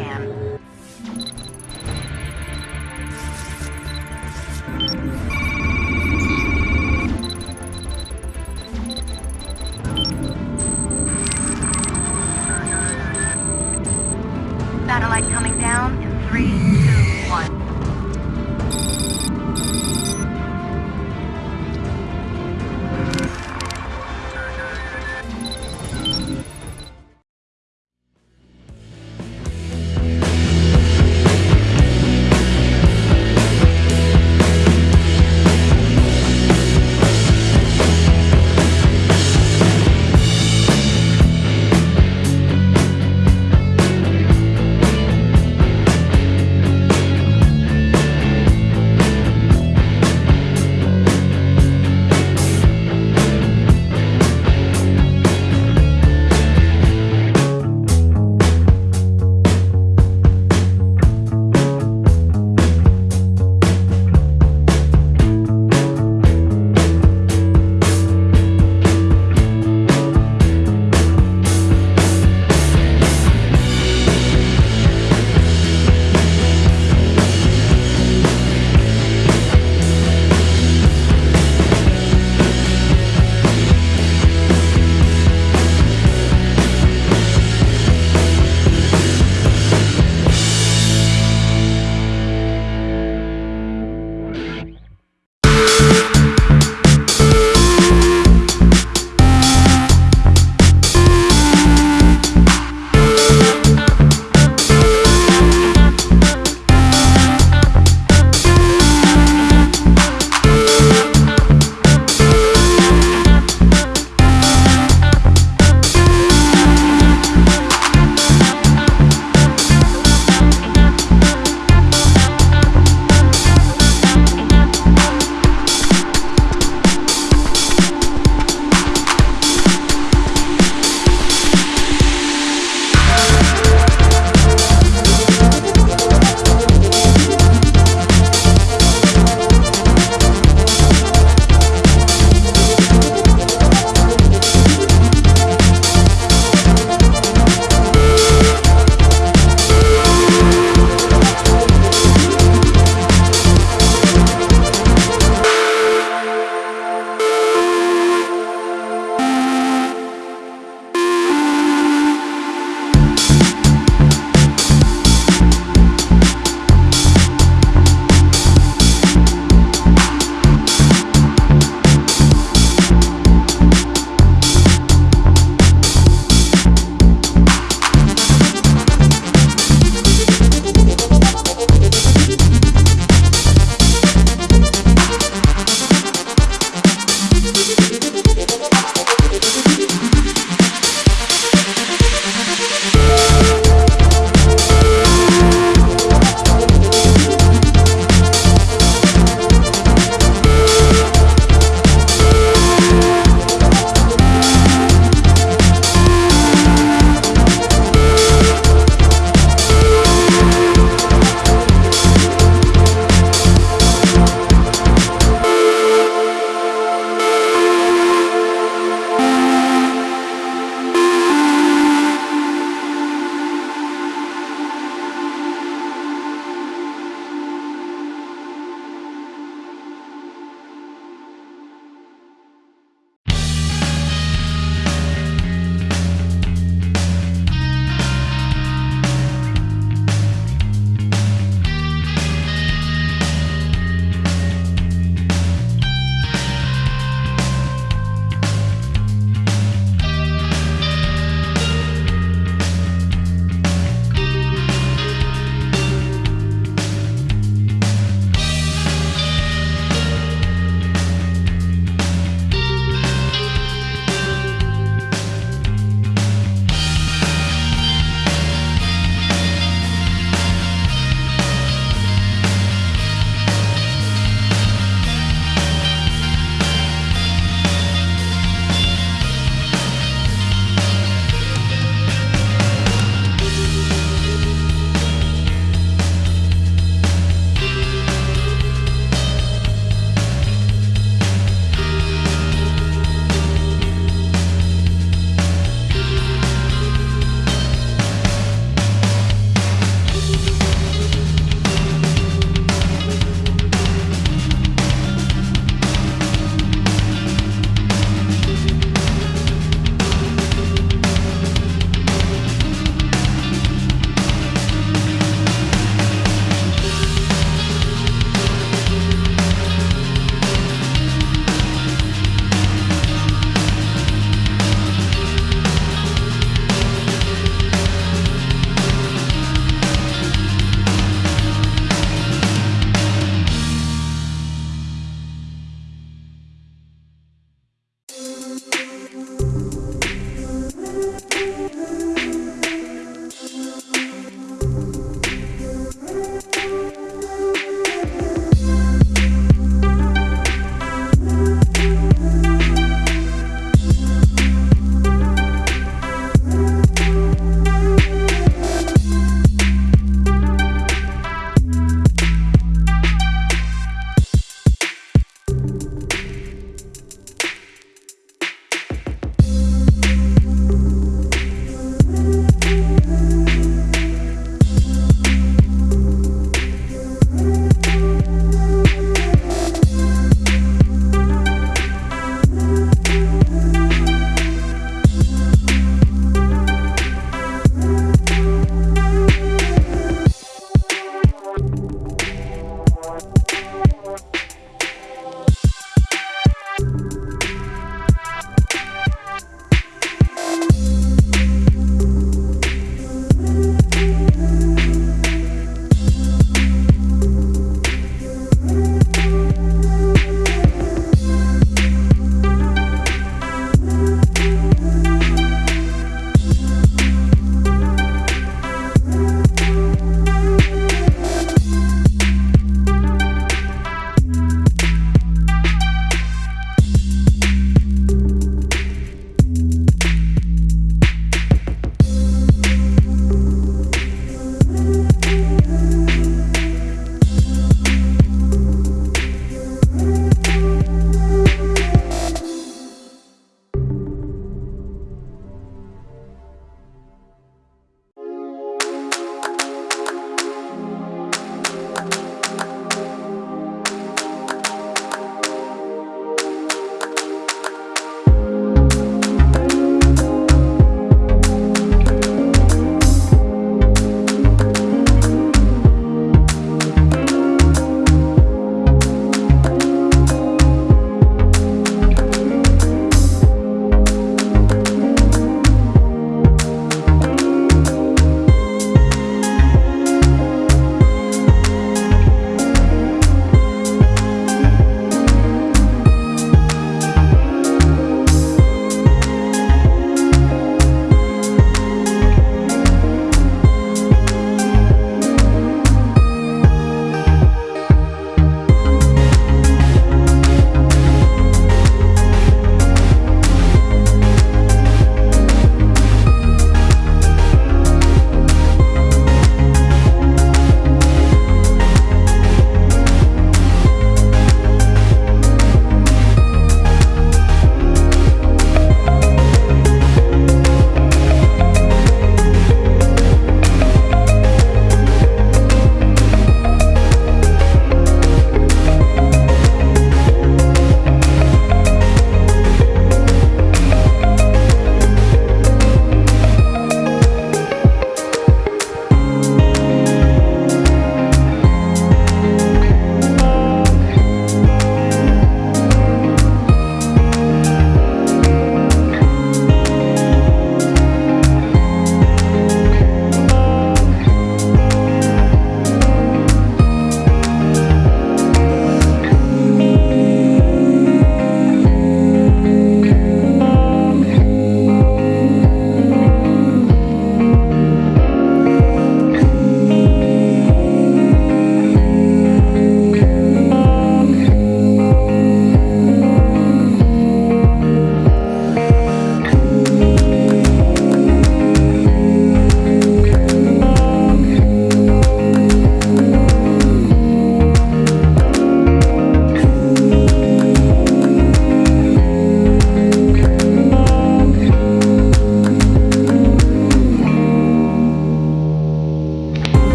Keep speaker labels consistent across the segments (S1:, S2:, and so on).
S1: again.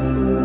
S1: Thank you.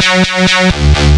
S2: Thank you.